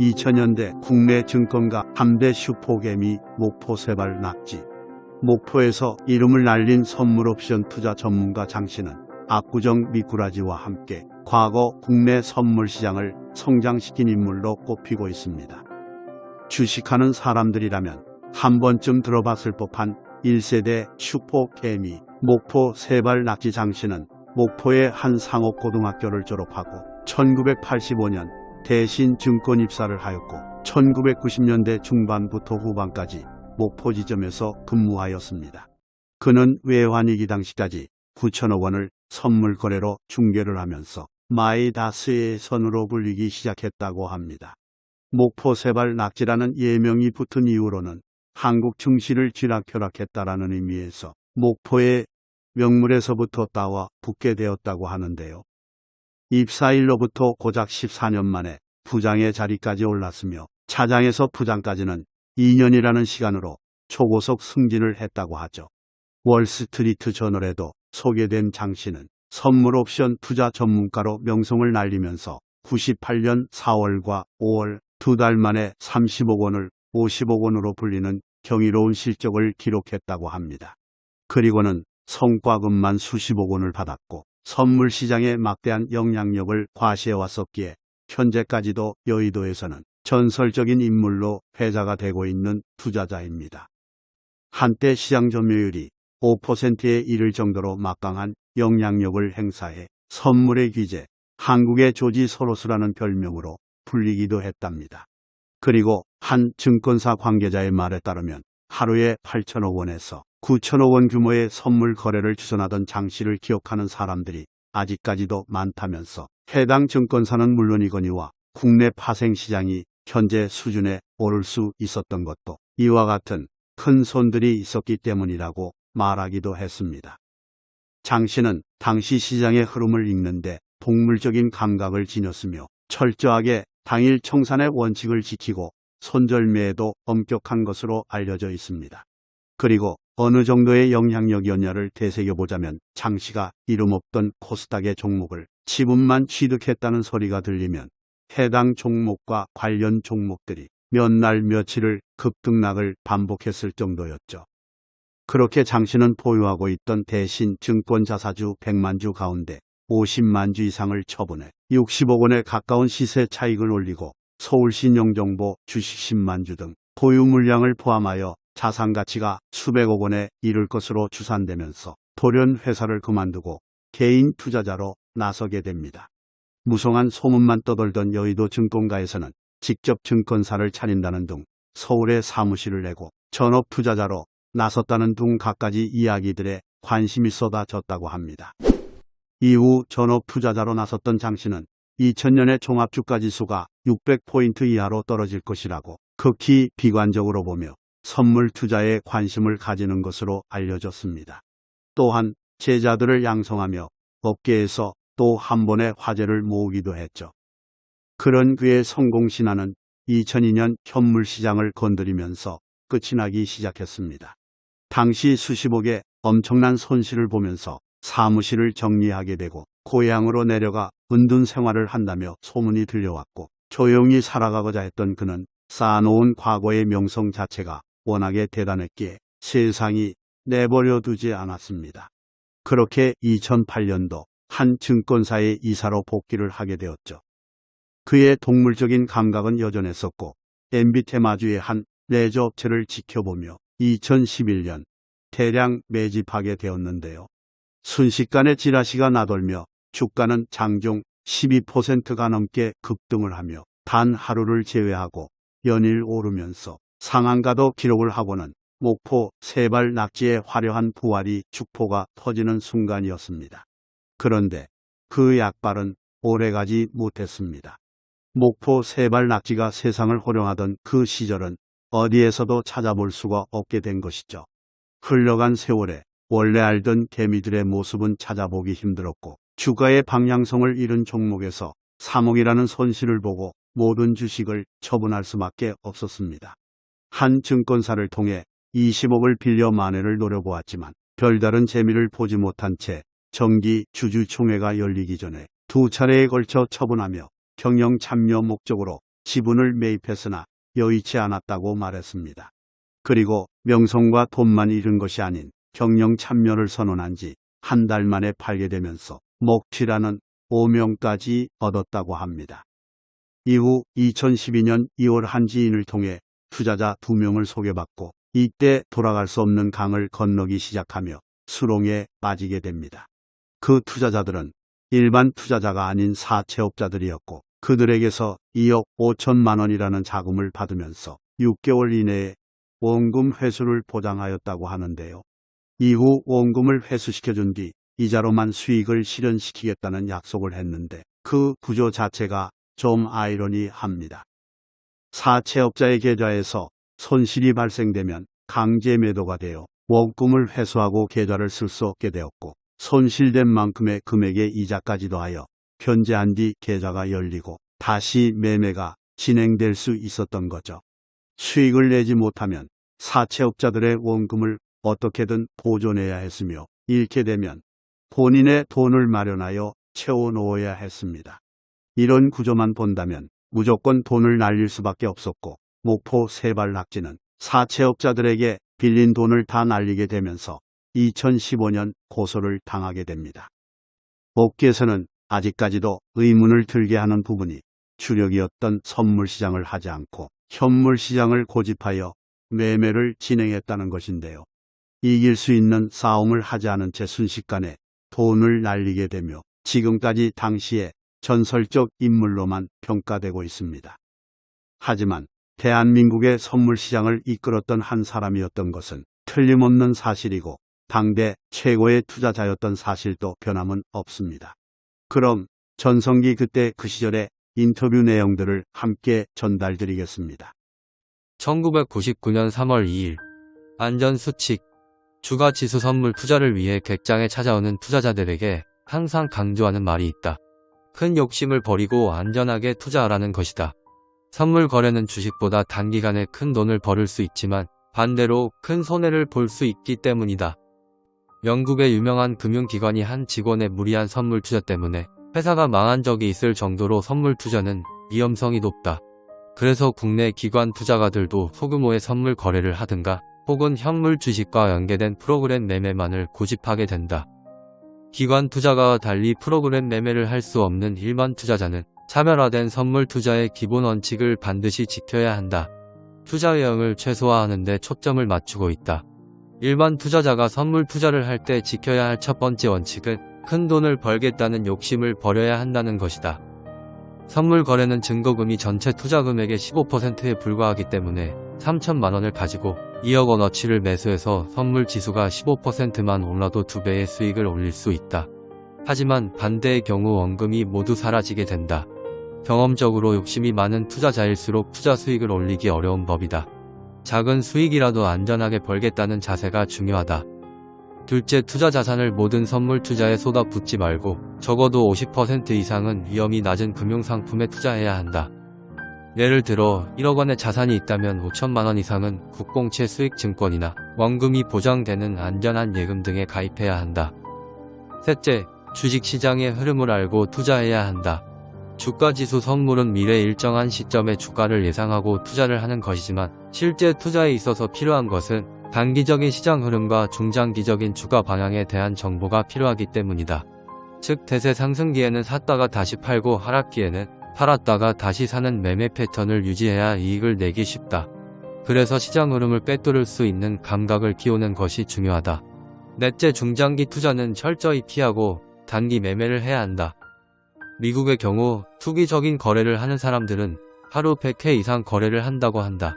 2000년대 국내 증권가 3대 슈퍼개미 목포 세발 낙지. 목포에서 이름을 날린 선물 옵션 투자 전문가 장 씨는 압구정 미꾸라지와 함께 과거 국내 선물 시장을 성장시킨 인물로 꼽히고 있습니다. 주식하는 사람들이라면 한 번쯤 들어봤을 법한 1세대 슈퍼개미 목포 세발 낙지 장 씨는 목포의 한 상업고등학교를 졸업하고 1985년 대신 증권 입사를 하였고 1990년대 중반부터 후반까지 목포 지점에서 근무하였습니다. 그는 외환위기 당시까지 9천억 원을 선물 거래로 중개를 하면서 마이다스의 선으로 불리기 시작했다고 합니다. 목포 세발 낙지라는 예명이 붙은 이후로는 한국 증시를 쥐락펴락했다라는 의미에서 목포의 명물에서부터 따와 붙게 되었다고 하는데요. 입사일로부터 고작 14년 만에 부장의 자리까지 올랐으며 차장에서 부장까지는 2년이라는 시간으로 초고속 승진을 했다고 하죠. 월스트리트 저널에도 소개된 장 씨는 선물 옵션 투자 전문가로 명성을 날리면서 98년 4월과 5월 두 달 만에 30억 원을 50억 원으로 불리는 경이로운 실적을 기록했다고 합니다. 그리고는 성과금만 수십억 원을 받았고 선물 시장에 막대한 영향력을 과시해 왔었기에 현재까지도 여의도에서는 전설적인 인물로 회자가 되고 있는 투자자입니다. 한때 시장 점유율이 5%에 이를 정도로 막강한 영향력을 행사해 선물의 귀재, 한국의 조지 소로스라는 별명으로 불리기도 했답니다. 그리고 한 증권사 관계자의 말에 따르면 하루에 8천억 원에서 9천억 원 규모의 선물 거래를 주선하던 장 씨를 기억하는 사람들이 아직까지도 많다면서 해당 증권사는 물론이거니와 국내 파생 시장이 현재 수준에 오를 수 있었던 것도 이와 같은 큰 손들이 있었기 때문이라고 말하기도 했습니다. 장 씨는 당시 시장의 흐름을 읽는데 동물적인 감각을 지녔으며 철저하게 당일 청산의 원칙을 지키고 손절매에도 엄격한 것으로 알려져 있습니다. 그리고 어느 정도의 영향력이었냐를 되새겨보자면 장 씨가 이름 없던 코스닥의 종목을 지분만 취득했다는 소리가 들리면 해당 종목과 관련 종목들이 몇 날 며칠을 급등락을 반복했을 정도였죠. 그렇게 장 씨는 보유하고 있던 대신 증권 자사주 100만 주 가운데 50만 주 이상을 처분해 60억 원에 가까운 시세 차익을 올리고 서울신용정보 주식 10만 주 등 보유 물량을 포함하여 자산 가치가 수백억 원에 이를 것으로 추산되면서 돌연 회사를 그만두고 개인 투자자로 나서게 됩니다. 무성한 소문만 떠돌던 여의도 증권가에서는 직접 증권사를 차린다는 등 서울에 사무실을 내고 전업 투자자로 나섰다는 등 갖가지 이야기들에 관심이 쏟아졌다고 합니다. 이후 전업 투자자로 나섰던 장 씨는 2000년에 종합주가 지수가 600포인트 이하로 떨어질 것이라고 극히 비관적으로 보며 선물 투자에 관심을 가지는 것으로 알려졌습니다. 또한 제자들을 양성하며 업계에서 또 한 번의 화제를 모으기도 했죠. 그런 그의 성공 신화는 2002년 현물 시장을 건드리면서 끝이 나기 시작했습니다. 당시 수십억의 엄청난 손실을 보면서 사무실을 정리하게 되고 고향으로 내려가 은둔 생활을 한다며 소문이 들려왔고 조용히 살아가고자 했던 그는 쌓아놓은 과거의 명성 자체가 워낙에 대단했기에 세상이 내버려 두지 않았습니다. 그렇게 2008년도 한 증권사의 이사로 복귀를 하게 되었죠. 그의 동물적인 감각은 여전했었고 MB 테마주의 한 레저 업체를 지켜보며 2011년 대량 매집하게 되었는데요. 순식간에 지라시가 나돌며 주가는 장중 12%가 넘게 급등을 하며 단 하루를 제외하고 연일 오르면서 상한가도 기록을 하고는 목포 세발 낙지의 화려한 부활이 축포가 터지는 순간이었습니다. 그런데 그 약발은 오래가지 못했습니다. 목포 세발 낙지가 세상을 호령하던 그 시절은 어디에서도 찾아볼 수가 없게 된 것이죠. 흘러간 세월에 원래 알던 개미들의 모습은 찾아보기 힘들었고 주가의 방향성을 잃은 종목에서 3억이라는 손실을 보고 모든 주식을 처분할 수밖에 없었습니다. 한 증권사를 통해 20억을 빌려 만회를 노려보았지만 별다른 재미를 보지 못한 채 정기 주주총회가 열리기 전에 두 차례에 걸쳐 처분하며 경영 참여 목적으로 지분을 매입했으나 여의치 않았다고 말했습니다. 그리고 명성과 돈만 잃은 것이 아닌 경영 참여를 선언한 지 한 달 만에 팔게 되면서 먹튀라는 오명까지 얻었다고 합니다. 이후 2012년 2월 한 지인을 통해 투자자 두 명을 소개받고 이때 돌아갈 수 없는 강을 건너기 시작하며 수롱에 빠지게 됩니다. 그 투자자들은 일반 투자자가 아닌 사채업자들이었고 그들에게서 2억 5천만 원이라는 자금을 받으면서 6개월 이내에 원금 회수를 보장하였다고 하는데요. 이후 원금을 회수시켜준 뒤 이자로만 수익을 실현시키겠다는 약속을 했는데 그 구조 자체가 좀 아이러니합니다. 사채업자의 계좌에서 손실이 발생되면 강제 매도가 되어 원금을 회수하고 계좌를 쓸 수 없게 되었고 손실된 만큼의 금액의 이자까지 도 하여 변제한 뒤 계좌가 열리고 다시 매매가 진행될 수 있었던 거죠. 수익을 내지 못하면 사채업자들의 원금을 어떻게든 보존해야 했으며 잃게 되면 본인의 돈을 마련하여 채워놓아야 했습니다. 이런 구조만 본다면 무조건 돈을 날릴 수밖에 없었고 목포 세발 낙지는 사채업자들에게 빌린 돈을 다 날리게 되면서 2015년 고소를 당하게 됩니다. 업계에서는 아직까지도 의문을 들게 하는 부분이 주력이었던 선물 시장을 하지 않고 현물 시장을 고집하여 매매를 진행했다는 것인데요. 이길 수 있는 싸움을 하지 않은 채 순식간에 돈을 날리게 되며 지금까지 당시에 전설적 인물로만 평가되고 있습니다. 하지만 대한민국의 선물 시장을 이끌었던 한 사람이었던 것은 틀림없는 사실이고 당대 최고의 투자자였던 사실도 변함은 없습니다. 그럼 전성기 그때 그 시절의 인터뷰 내용들을 함께 전달드리겠습니다. 1999년 3월 2일 안전수칙 주가 지수 선물 투자를 위해 객장에 찾아오는 투자자들에게 항상 강조하는 말이 있다. 큰 욕심을 버리고 안전하게 투자하라는 것이다. 선물 거래는 주식보다 단기간에 큰 돈을 벌을 수 있지만 반대로 큰 손해를 볼 수 있기 때문이다. 영국의 유명한 금융기관이 한 직원의 무리한 선물 투자 때문에 회사가 망한 적이 있을 정도로 선물 투자는 위험성이 높다. 그래서 국내 기관 투자가들도 소규모의 선물 거래를 하든가 혹은 현물 주식과 연계된 프로그램 매매만을 고집하게 된다. 기관 투자가와 달리 프로그램 매매를 할 수 없는 일반 투자자는 차별화된 선물 투자의 기본 원칙을 반드시 지켜야 한다. 투자 유형을 최소화하는 데 초점을 맞추고 있다. 일반 투자자가 선물 투자를 할 때 지켜야 할 첫 번째 원칙은 큰 돈을 벌겠다는 욕심을 버려야 한다는 것이다. 선물 거래는 증거금이 전체 투자 금액의 15%에 불과하기 때문에 3천만 원을 가지고 2억 원어치를 매수해서 선물 지수가 15%만 올라도 2배의 수익을 올릴 수 있다. 하지만 반대의 경우 원금이 모두 사라지게 된다. 경험적으로 욕심이 많은 투자자일수록 투자 수익을 올리기 어려운 법이다. 작은 수익이라도 안전하게 벌겠다는 자세가 중요하다. 둘째 투자 자산을 모든 선물 투자에 쏟아붓지 말고 적어도 50% 이상은 위험이 낮은 금융상품에 투자해야 한다. 예를 들어 1억 원의 자산이 있다면 5천만 원 이상은 국공채 수익증권이나 원금이 보장되는 안전한 예금 등에 가입해야 한다. 셋째, 주식시장의 흐름을 알고 투자해야 한다. 주가지수 선물은 미래 일정한 시점에 주가를 예상하고 투자를 하는 것이지만 실제 투자에 있어서 필요한 것은 단기적인 시장 흐름과 중장기적인 주가 방향에 대한 정보가 필요하기 때문이다. 즉 대세 상승기에는 샀다가 다시 팔고 하락기에는 팔았다가 다시 사는 매매 패턴을 유지해야 이익을 내기 쉽다. 그래서 시장 흐름을 빼뚫을 수 있는 감각을 키우는 것이 중요하다. 넷째 중장기 투자는 철저히 피하고 단기 매매를 해야 한다. 미국의 경우 투기적인 거래를 하는 사람들은 하루 100회 이상 거래를 한다고 한다.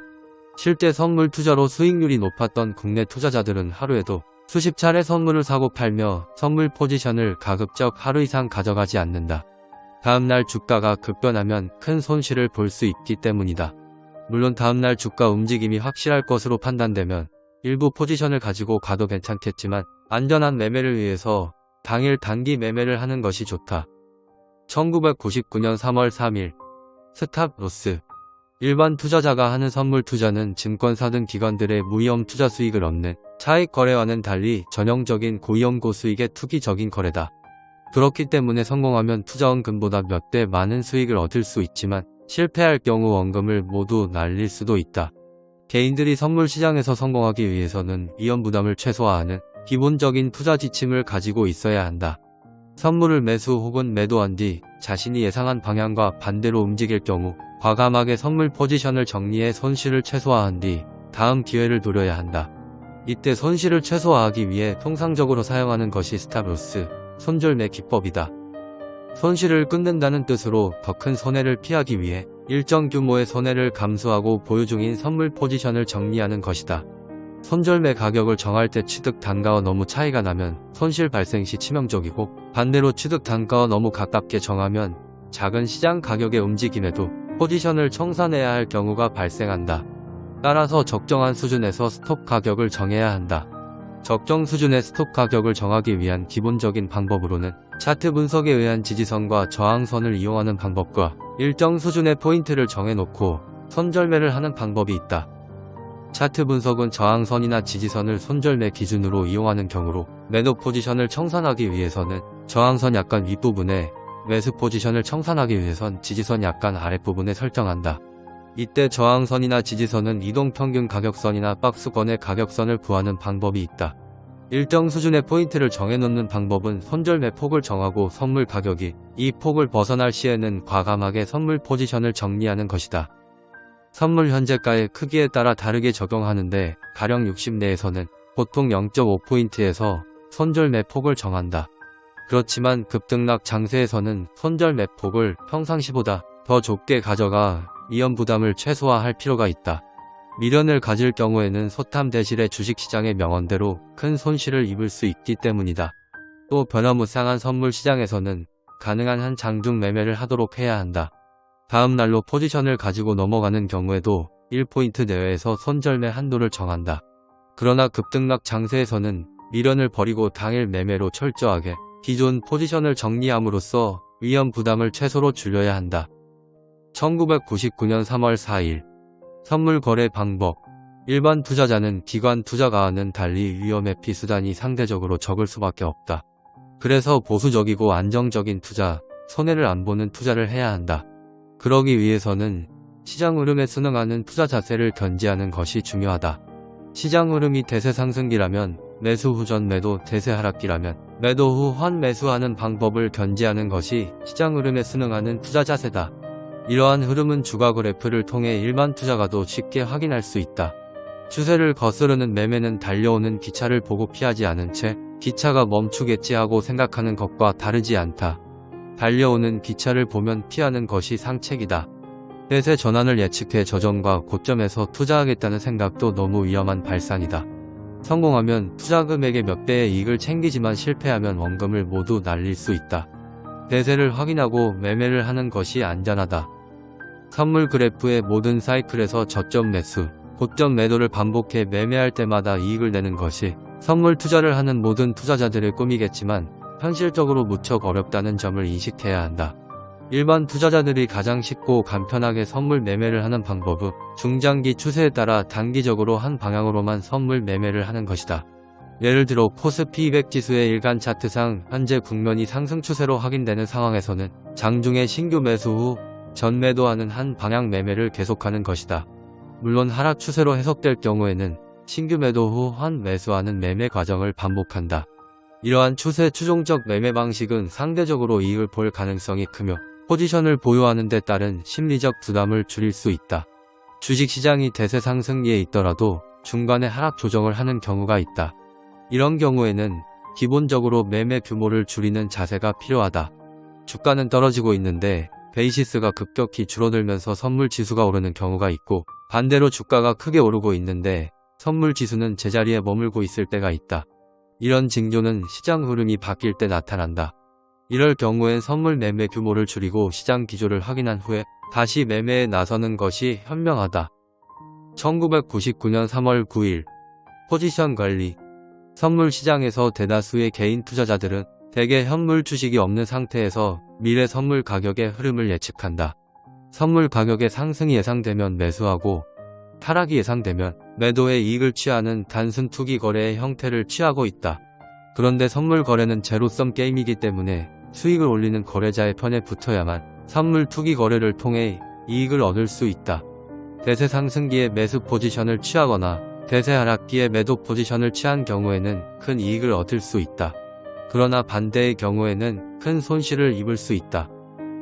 실제 선물 투자로 수익률이 높았던 국내 투자자들은 하루에도 수십 차례 선물을 사고 팔며 선물 포지션을 가급적 하루 이상 가져가지 않는다. 다음날 주가가 급변하면 큰 손실을 볼 수 있기 때문이다. 물론 다음날 주가 움직임이 확실할 것으로 판단되면 일부 포지션을 가지고 가도 괜찮겠지만 안전한 매매를 위해서 당일 단기 매매를 하는 것이 좋다. 1999년 3월 3일 stop loss 일반 투자자가 하는 선물 투자는 증권사 등 기관들의 무위험 투자 수익을 얻는 차익 거래와는 달리 전형적인 고위험 고수익의 투기적인 거래다. 그렇기 때문에 성공하면 투자원금보다 몇 배 많은 수익을 얻을 수 있지만 실패할 경우 원금을 모두 날릴 수도 있다. 개인들이 선물 시장에서 성공하기 위해서는 위험 부담을 최소화하는 기본적인 투자 지침을 가지고 있어야 한다. 선물을 매수 혹은 매도한 뒤 자신이 예상한 방향과 반대로 움직일 경우 과감하게 선물 포지션을 정리해 손실을 최소화한 뒤 다음 기회를 노려야 한다. 이때 손실을 최소화하기 위해 통상적으로 사용하는 것이 stop loss, 손절매 기법이다. 손실을 끊는다는 뜻으로 더 큰 손해를 피하기 위해 일정 규모의 손해를 감수하고 보유 중인 선물 포지션을 정리하는 것이다. 손절매 가격을 정할 때 취득 단가와 너무 차이가 나면 손실 발생 시 치명적이고 반대로 취득 단가와 너무 가깝게 정하면 작은 시장 가격의 움직임에도 포지션을 청산해야 할 경우가 발생한다. 따라서 적정한 수준에서 스톱 가격을 정해야 한다. 적정 수준의 스톱 가격을 정하기 위한 기본적인 방법으로는 차트 분석에 의한 지지선과 저항선을 이용하는 방법과 일정 수준의 포인트를 정해놓고 손절매를 하는 방법이 있다. 차트 분석은 저항선이나 지지선을 손절매 기준으로 이용하는 경우로 매도 포지션을 청산하기 위해서는 저항선 약간 윗부분에 매수 포지션을 청산하기 위해선 지지선 약간 아랫부분에 설정한다. 이때 저항선이나 지지선은 이동평균 가격선이나 박스권의 가격선을 구하는 방법이 있다. 일정 수준의 포인트를 정해놓는 방법은 손절매 폭을 정하고 선물 가격이 이 폭을 벗어날 시에는 과감하게 선물 포지션을 정리하는 것이다. 선물 현재가의 크기에 따라 다르게 적용하는데 가령 60 내에서는 보통 0.5포인트에서 손절매 폭을 정한다. 그렇지만 급등락 장세에서는 손절매 폭을 평상시보다 더 좁게 가져가 위험 부담을 최소화할 필요가 있다. 미련을 가질 경우에는 소탐 대실의 주식시장의 명언대로 큰 손실을 입을 수 있기 때문이다. 또 변화무쌍한 선물 시장에서는 가능한 한 장중 매매를 하도록 해야 한다. 다음 날로 포지션을 가지고 넘어가는 경우에도 1포인트 내외에서 손절매 한도를 정한다. 그러나 급등락 장세에서는 미련을 버리고 당일 매매로 철저하게 기존 포지션을 정리함으로써 위험 부담을 최소로 줄여야 한다. 1999년 3월 4일 선물 거래 방법 일반 투자자는 기관 투자가와는 달리 위험의 피수단이 상대적으로 적을 수밖에 없다. 그래서 보수적이고 안정적인 투자, 손해를 안 보는 투자를 해야 한다. 그러기 위해서는 시장 흐름에 순응하는 투자 자세를 견지하는 것이 중요하다. 시장 흐름이 대세 상승기라면 매수 후 전 매도 대세 하락기라면 매도 후 환 매수하는 방법을 견지하는 것이 시장 흐름에 순응하는 투자 자세다. 이러한 흐름은 주가 그래프를 통해 일반 투자가도 쉽게 확인할 수 있다. 추세를 거스르는 매매는 달려오는 기차를 보고 피하지 않은 채 기차가 멈추겠지 하고 생각하는 것과 다르지 않다. 달려오는 기차를 보면 피하는 것이 상책이다. 대세 전환을 예측해 저점과 고점에서 투자하겠다는 생각도 너무 위험한 발상이다. 성공하면 투자 금액의 몇 배의 이익을 챙기지만 실패하면 원금을 모두 날릴 수 있다. 대세를 확인하고 매매를 하는 것이 안전하다. 선물 그래프의 모든 사이클에서 저점 매수, 고점 매도를 반복해 매매할 때마다 이익을 내는 것이 선물 투자를 하는 모든 투자자들의 꿈이겠지만 현실적으로 무척 어렵다는 점을 인식해야 한다. 일반 투자자들이 가장 쉽고 간편하게 선물 매매를 하는 방법은 중장기 추세에 따라 단기적으로 한 방향으로만 선물 매매를 하는 것이다. 예를 들어 코스피 200 지수의 일간 차트상 현재 국면이 상승 추세로 확인되는 상황에서는 장중에 신규 매수 후 전매도하는 한 방향 매매를 계속하는 것이다. 물론 하락 추세로 해석될 경우에는 신규 매도 후 환 매수하는 매매 과정을 반복한다. 이러한 추세 추종적 매매 방식은 상대적으로 이익을 볼 가능성이 크며 포지션을 보유하는 데 따른 심리적 부담을 줄일 수 있다. 주식시장이 대세 상승기에 있더라도 중간에 하락 조정을 하는 경우가 있다. 이런 경우에는 기본적으로 매매 규모를 줄이는 자세가 필요하다. 주가는 떨어지고 있는데 베이시스가 급격히 줄어들면서 선물 지수가 오르는 경우가 있고 반대로 주가가 크게 오르고 있는데 선물 지수는 제자리에 머물고 있을 때가 있다. 이런 징조는 시장 흐름이 바뀔 때 나타난다. 이럴 경우엔 선물 매매 규모를 줄이고 시장 기조를 확인한 후에 다시 매매에 나서는 것이 현명하다. 1999년 3월 9일 포지션 관리 선물 시장에서 대다수의 개인 투자자들은 대개 현물 주식이 없는 상태에서 미래 선물 가격의 흐름을 예측한다. 선물 가격의 상승이 예상되면 매수하고 타락이 예상되면 매도의 이익을 취하는 단순 투기 거래의 형태를 취하고 있다. 그런데 선물 거래는 제로섬 게임이기 때문에 수익을 올리는 거래자의 편에 붙어야만 선물 투기 거래를 통해 이익을 얻을 수 있다. 대세 상승기에 매수 포지션을 취하거나 대세 하락기에 매도 포지션을 취한 경우에는 큰 이익을 얻을 수 있다. 그러나 반대의 경우에는 큰 손실을 입을 수 있다.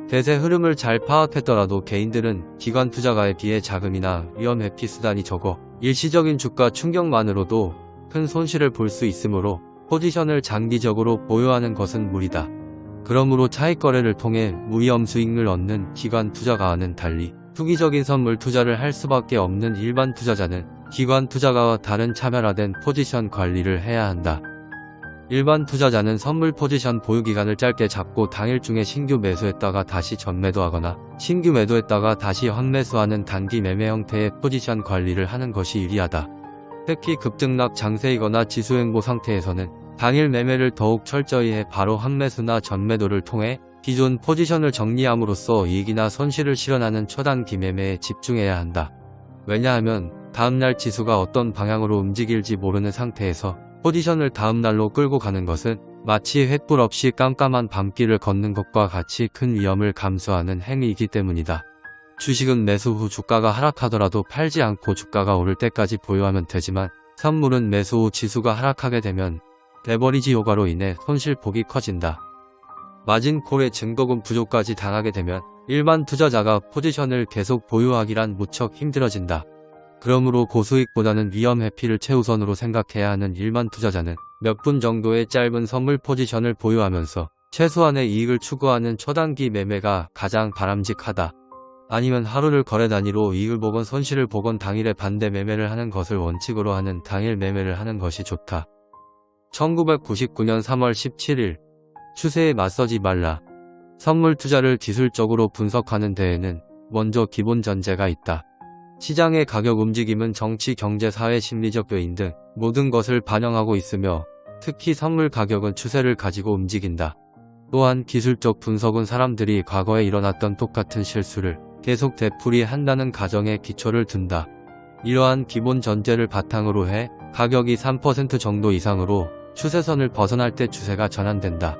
대세 흐름을 잘 파악했더라도 개인들은 기관 투자가에 비해 자금이나 위험 회피 수단이 적어 일시적인 주가 충격만으로도 큰 손실을 볼 수 있으므로 포지션을 장기적으로 보유하는 것은 무리다. 그러므로 차익 거래를 통해 무위험 수익을 얻는 기관 투자가와는 달리 투기적인 선물 투자를 할 수밖에 없는 일반 투자자는 기관 투자가와 다른 차별화된 포지션 관리를 해야 한다. 일반 투자자는 선물 포지션 보유 기간을 짧게 잡고 당일 중에 신규 매수했다가 다시 전매도하거나 신규 매도했다가 다시 환매수하는 단기 매매 형태의 포지션 관리를 하는 것이 유리하다. 특히 급등락 장세이거나 지수 행보 상태에서는 당일 매매를 더욱 철저히 해 바로 환매수나 전매도를 통해 기존 포지션을 정리함으로써 이익이나 손실을 실현하는 초단기 매매에 집중해야 한다. 왜냐하면 다음날 지수가 어떤 방향으로 움직일지 모르는 상태에서 포지션을 다음 날로 끌고 가는 것은 마치 횃불 없이 깜깜한 밤길을 걷는 것과 같이 큰 위험을 감수하는 행위이기 때문이다. 주식은 매수 후 주가가 하락하더라도 팔지 않고 주가가 오를 때까지 보유하면 되지만 선물은 매수 후 지수가 하락하게 되면 레버리지 효과로 인해 손실폭이 커진다. 마진콜의 증거금 부족까지 당하게 되면 일반 투자자가 포지션을 계속 보유하기란 무척 힘들어진다. 그러므로 고수익보다는 위험 회피를 최우선으로 생각해야 하는 일반 투자자는 몇 분 정도의 짧은 선물 포지션을 보유하면서 최소한의 이익을 추구하는 초단기 매매가 가장 바람직하다. 아니면 하루를 거래 단위로 이익을 보건 손실을 보건 당일에 반대 매매를 하는 것을 원칙으로 하는 당일 매매를 하는 것이 좋다. 1999년 3월 17일 추세에 맞서지 말라. 선물 투자를 기술적으로 분석하는 데에는 먼저 기본 전제가 있다. 시장의 가격 움직임은 정치, 경제, 사회, 심리적 요인 등 모든 것을 반영하고 있으며 특히 선물 가격은 추세를 가지고 움직인다. 또한 기술적 분석은 사람들이 과거에 일어났던 똑같은 실수를 계속 되풀이한다는 가정에 기초를 둔다. 이러한 기본 전제를 바탕으로 해 가격이 3% 정도 이상으로 추세선을 벗어날 때 추세가 전환된다.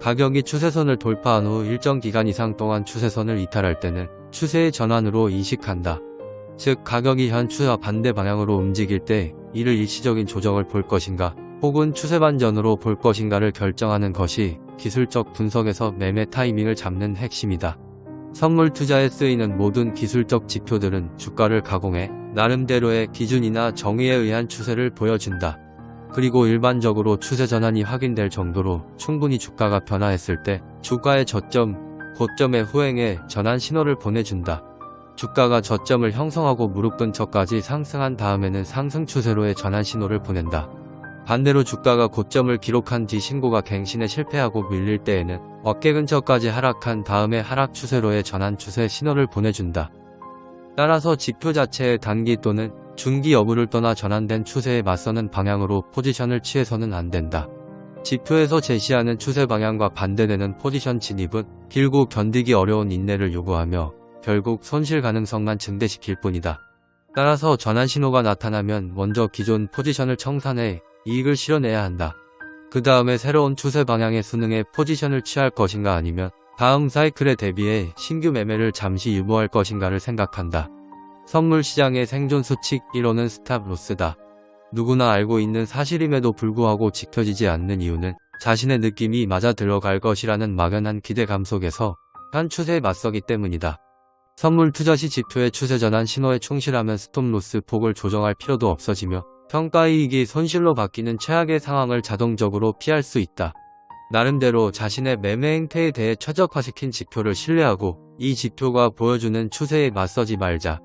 가격이 추세선을 돌파한 후 일정 기간 이상 동안 추세선을 이탈할 때는 추세의 전환으로 인식한다. 즉 가격이 현 추세와 반대 방향으로 움직일 때 이를 일시적인 조정을 볼 것인가 혹은 추세 반전으로 볼 것인가를 결정하는 것이 기술적 분석에서 매매 타이밍을 잡는 핵심이다. 선물 투자에 쓰이는 모든 기술적 지표들은 주가를 가공해 나름대로의 기준이나 정의에 의한 추세를 보여준다. 그리고 일반적으로 추세 전환이 확인될 정도로 충분히 주가가 변화했을 때 주가의 저점, 고점의 후행에 전환 신호를 보내준다. 주가가 저점을 형성하고 무릎 근처까지 상승한 다음에는 상승 추세로의 전환 신호를 보낸다. 반대로 주가가 고점을 기록한 뒤 신고가 갱신에 실패하고 밀릴 때에는 어깨 근처까지 하락한 다음에 하락 추세로의 전환 추세 신호를 보내준다. 따라서 지표 자체의 단기 또는 중기 여부를 떠나 전환된 추세에 맞서는 방향으로 포지션을 취해서는 안 된다. 지표에서 제시하는 추세 방향과 반대되는 포지션 진입은 길고 견디기 어려운 인내를 요구하며 결국 손실 가능성만 증대시킬 뿐이다. 따라서 전환 신호가 나타나면 먼저 기존 포지션을 청산해 이익을 실어내야 한다. 그 다음에 새로운 추세 방향의 수능에 포지션을 취할 것인가 아니면 다음 사이클에 대비해 신규 매매를 잠시 유보할 것인가를 생각한다. 선물 시장의 생존 수칙 1호는 스탑 로스다. 누구나 알고 있는 사실임에도 불구하고 지켜지지 않는 이유는 자신의 느낌이 맞아 들어갈 것이라는 막연한 기대감 속에서 한 추세에 맞서기 때문이다. 선물 투자 시 지표의 추세 전환 신호에 충실하면 스톱 로스 폭을 조정할 필요도 없어지며 평가이익이 손실로 바뀌는 최악의 상황을 자동적으로 피할 수 있다. 나름대로 자신의 매매 행태에 대해 최적화시킨 지표를 신뢰하고 이 지표가 보여주는 추세에 맞서지 말자.